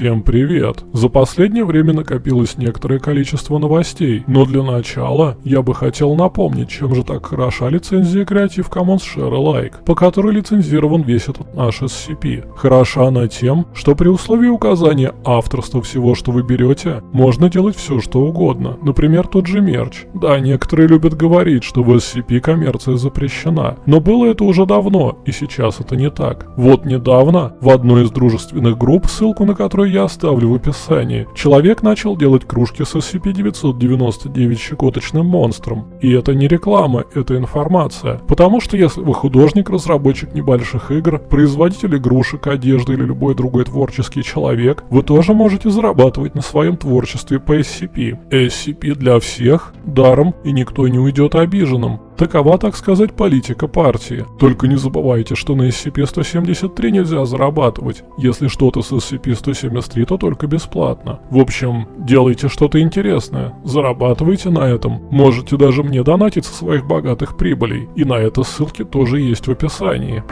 Всем привет! За последнее время накопилось некоторое количество новостей, но для начала я бы хотел напомнить, чем же так хороша лицензия Creative Commons Share Alike, по которой лицензирован весь этот наш SCP. Хороша она тем, что при условии указания авторства всего, что вы берете, можно делать все, что угодно. Например, тот же мерч. Да, некоторые любят говорить, что в SCP коммерция запрещена, но было это уже давно, и сейчас это не так. Вот недавно в одной из дружественных групп, ссылку на которую я оставлю в описании, человек начал делать кружки с SCP-999 щекоточным монстром. И это не реклама, это информация. Потому что если вы художник, разработчик небольших игр, производитель игрушек, одежды или любой другой творческий человек, вы тоже можете зарабатывать на своем творчестве по SCP. SCP для всех, даром, и никто не уйдет обиженным. Такова, так сказать, политика партии. Только не забывайте, что на SCP-173 нельзя зарабатывать. Если что-то с SCP-173, то только бесплатно. В общем, делайте что-то интересное, зарабатывайте на этом. Можете даже мне донатить со своих богатых прибылей. И на это ссылки тоже есть в описании.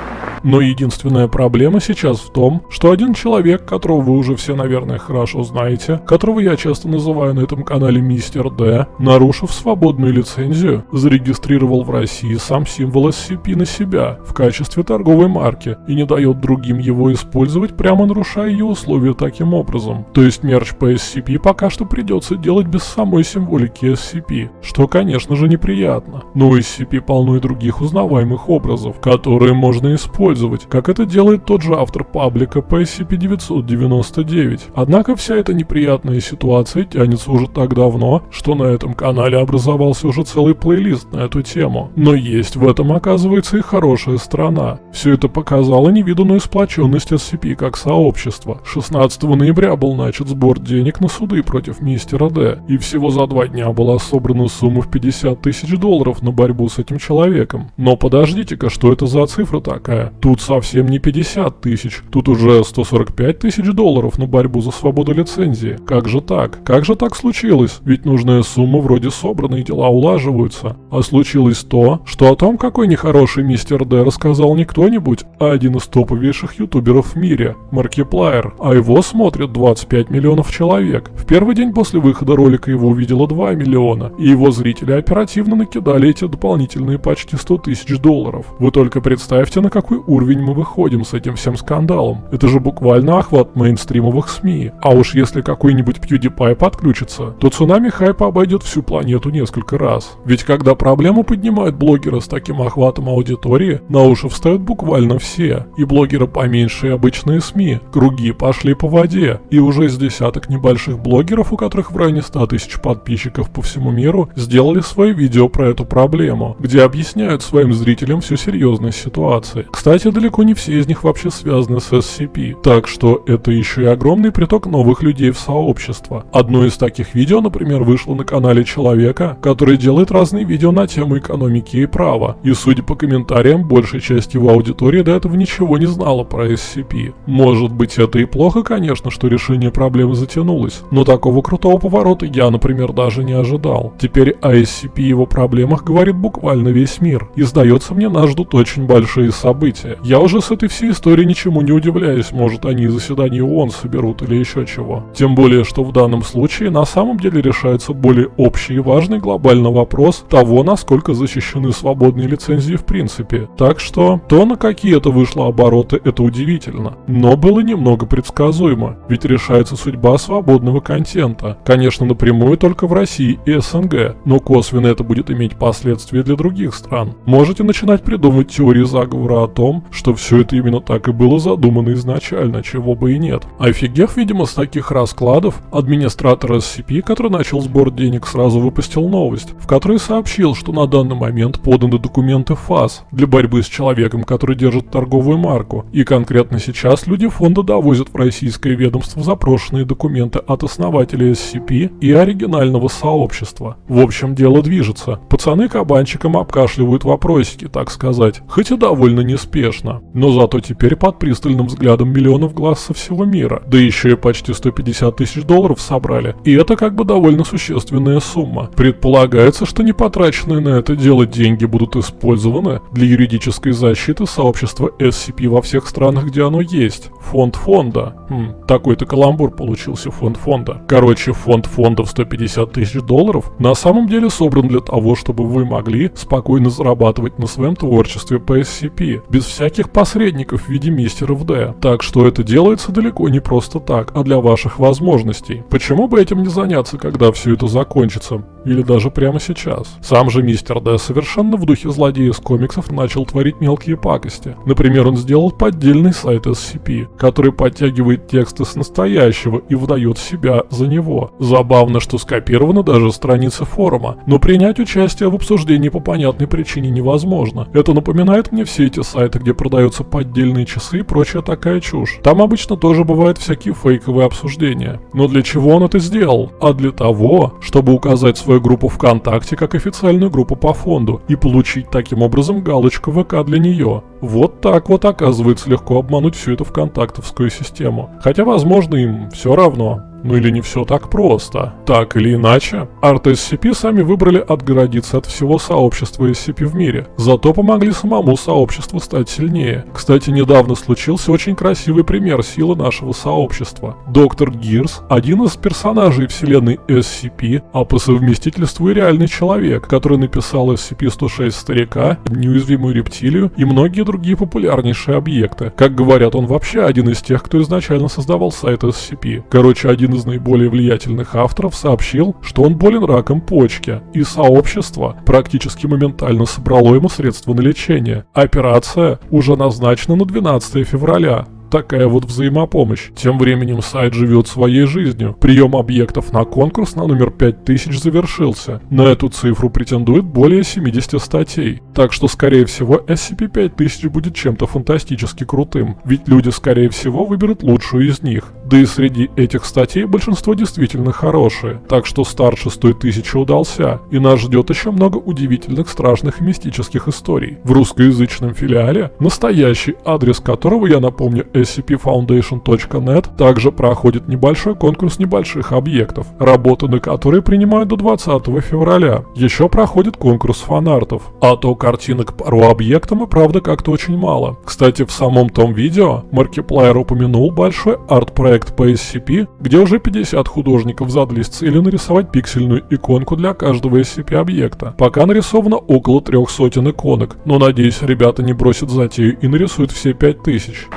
Но единственная проблема сейчас в том, что один человек, которого вы уже все, наверное, хорошо знаете, которого я часто называю на этом канале Мистер Д, нарушив свободную лицензию, зарегистрировал в России сам символ SCP на себя в качестве торговой марки и не дает другим его использовать, прямо нарушая ее условия таким образом. То есть мерч по SCP пока что придется делать без самой символики SCP, что конечно же неприятно. Но у SCP полно и других узнаваемых образов, которые можно использовать, как это делает тот же автор паблика по SCP-999. Однако вся эта неприятная ситуация тянется уже так давно, что на этом канале образовался уже целый плейлист на эту тему. Но есть в этом, оказывается, и хорошая сторона. Все это показало невиданную сплоченность SCP как сообщества. 16 ноября был начат сбор денег на суды против мистера Д, и всего за два дня была собрана сумма в 50 тысяч долларов на борьбу с этим человеком. Но подождите-ка, что это за цифра такая? Тут совсем не 50 тысяч, тут уже 145 тысяч долларов на борьбу за свободу лицензии. Как же так? Как же так случилось? Ведь нужная сумма вроде собрана и дела улаживаются. А случилось то, что о том, какой нехороший мистер Д рассказал не кто-нибудь, а один из топовейших ютуберов в мире, Маркиплайер, а его смотрят 25 миллионов человек. В первый день после выхода ролика его увидело 2 миллиона, и его зрители оперативно накидали эти дополнительные почти 100 тысяч долларов. Вы только представьте, на какой уровень мы выходим с этим всем скандалом. Это же буквально охват мейнстримовых СМИ. А уж если какой-нибудь PewDiePie подключится, то цунами хайпа обойдет всю планету несколько раз. Ведь когда проблему поднимают блогера с таким охватом аудитории, на уши встают буквально все. И блогеры поменьше, и обычные СМИ. Круги пошли по воде. И уже из десяток небольших блогеров, у которых в районе 100 тысяч подписчиков по всему миру, сделали свои видео про эту проблему, где объясняют своим зрителям всю серьезность ситуации. Кстати, далеко не все из них вообще связаны с SCP, так что это еще и огромный приток новых людей в сообщество. Одно из таких видео, например, вышло на канале человека, который делает разные видео на тему экономики и права, и судя по комментариям, большая часть его аудитории до этого ничего не знала про SCP. Может быть это и плохо, конечно, что решение проблемы затянулось, но такого крутого поворота я, например, даже не ожидал. Теперь о SCP и его проблемах говорит буквально весь мир, и сдается мне нас ждут очень большие события. Я уже с этой всей историей ничему не удивляюсь, может они заседание ООН соберут или еще чего. Тем более, что в данном случае на самом деле решается более общий и важный глобальный вопрос того, насколько защищен защищены свободные лицензии в принципе. Так что, то на какие это вышло обороты, это удивительно. Но было немного предсказуемо, ведь решается судьба свободного контента. Конечно, напрямую только в России и СНГ, но косвенно это будет иметь последствия для других стран. Можете начинать придумывать теории заговора о том, что все это именно так и было задумано изначально, чего бы и нет. Офигев, видимо, с таких раскладов, администратор SCP, который начал сбор денег, сразу выпустил новость, в которой сообщил, что на данный момент поданы документы ФАС для борьбы с человеком, который держит торговую марку. И конкретно сейчас люди фонда довозят в российское ведомство запрошенные документы от основателя SCP и оригинального сообщества. В общем, дело движется. Пацаны кабанчиком обкашливают вопросики, так сказать, хоть и довольно неспешно. Но зато теперь под пристальным взглядом миллионов глаз со всего мира. Да еще и почти 150 тысяч долларов собрали. И это как бы довольно существенная сумма. Предполагается, что не потраченные на это дело деньги будут использованы для юридической защиты сообщества SCP во всех странах, где оно есть. Фонд фонда. Хм, такой-то каламбур получился фонд фонда. Короче, фонд фонда в 150 тысяч долларов на самом деле собран для того, чтобы вы могли спокойно зарабатывать на своем творчестве по SCP, без всяких посредников в виде мистеров D. Так что это делается далеко не просто так, а для ваших возможностей. Почему бы этим не заняться, когда все это закончится? Или даже прямо сейчас. Сам же мистер Д совершенно в духе злодея из комиксов начал творить мелкие пакости. Например, он сделал поддельный сайт SCP, который подтягивает тексты с настоящего и выдает себя за него. Забавно, что скопированы даже страницы форума, но принять участие в обсуждении по понятной причине невозможно. Это напоминает мне все эти сайты, где продаются поддельные часы и прочая такая чушь. Там обычно тоже бывают всякие фейковые обсуждения. Но для чего он это сделал? А для того, чтобы указать свою группу ВКонтакте как официальную группу по фонду и получить таким образом галочку ВК для нее. Вот так вот оказывается легко обмануть всю эту ВКонтактовскую систему. Хотя возможно им все равно. Ну или не все так просто. Так или иначе, арт SCP сами выбрали отгородиться от всего сообщества SCP в мире, зато помогли самому сообществу стать сильнее. Кстати, недавно случился очень красивый пример силы нашего сообщества. Доктор Гирс – один из персонажей вселенной SCP, а по совместительству и реальный человек, который написал SCP-106 Старика, Неуязвимую рептилию и многие другие популярнейшие объекты. Как говорят, он вообще один из тех, кто изначально создавал сайт SCP. Короче, один один из наиболее влиятельных авторов сообщил, что он болен раком почки, и сообщество практически моментально собрало ему средства на лечение. Операция уже назначена на 12 февраля, Такая вот взаимопомощь. Тем временем сайт живет своей жизнью. Прием объектов на конкурс на номер 5000 завершился. На эту цифру претендует более 70 статей. Так что, скорее всего, SCP-5000 будет чем-то фантастически крутым. Ведь люди, скорее всего, выберут лучшую из них. Да и среди этих статей большинство действительно хорошие. Так что старт шестой тысячи удался. И нас ждет еще много удивительных, страшных и мистических историй. В русскоязычном филиале, настоящий адрес которого, я напомню, scpfoundation.net также проходит небольшой конкурс небольших объектов, работы на которые принимают до 20 февраля. Еще проходит конкурс фанартов, а то картинок пару объектам и правда как-то очень мало. Кстати, в самом том видео Markiplier упомянул большой арт-проект по SCP, где уже 50 художников задались целью нарисовать пиксельную иконку для каждого SCP-объекта. Пока нарисовано около трех сотен иконок, но надеюсь ребята не бросят затею и нарисуют все 5000.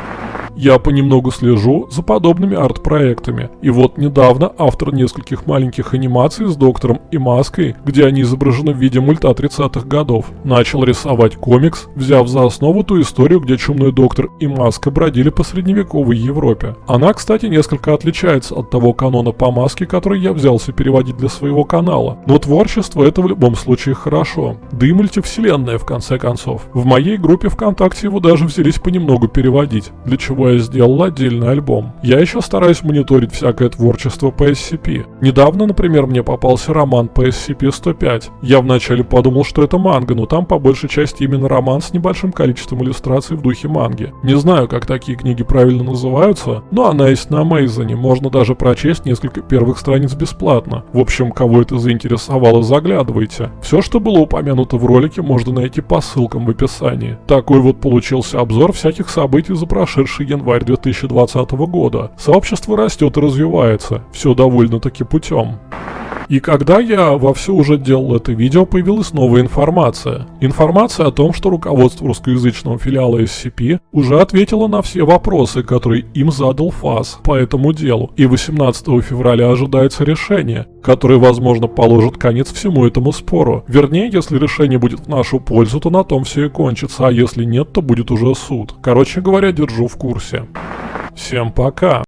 Я понемногу слежу за подобными арт-проектами. И вот недавно автор нескольких маленьких анимаций с доктором и маской, где они изображены в виде мульта 30-х годов, начал рисовать комикс, взяв за основу ту историю, где чумной доктор и маска бродили по средневековой Европе. Она, кстати, несколько отличается от того канона по маске, который я взялся переводить для своего канала. Но творчество это в любом случае хорошо. Да и мультивселенная в конце концов. В моей группе ВКонтакте его даже взялись понемногу переводить, для чего чего я сделал отдельный альбом. Я еще стараюсь мониторить всякое творчество по SCP. Недавно, например, мне попался роман по SCP-105. Я вначале подумал, что это манга, но там по большей части именно роман с небольшим количеством иллюстраций в духе манги. Не знаю, как такие книги правильно называются, но она есть на Амейзоне, можно даже прочесть несколько первых страниц бесплатно. В общем, кого это заинтересовало, заглядывайте. Все, что было упомянуто в ролике, можно найти по ссылкам в описании. Такой вот получился обзор всяких событий за прошедший январь 2020 года. Сообщество растет и развивается, все довольно-таки путем. И когда я вовсю уже делал это видео, появилась новая информация. Информация о том, что руководство русскоязычного филиала SCP уже ответило на все вопросы, которые им задал ФАС по этому делу. И 18 февраля ожидается решение, которое, возможно, положит конец всему этому спору. Вернее, если решение будет в нашу пользу, то на том все и кончится, а если нет, то будет уже суд. Короче говоря, держу в курсе. Всем пока!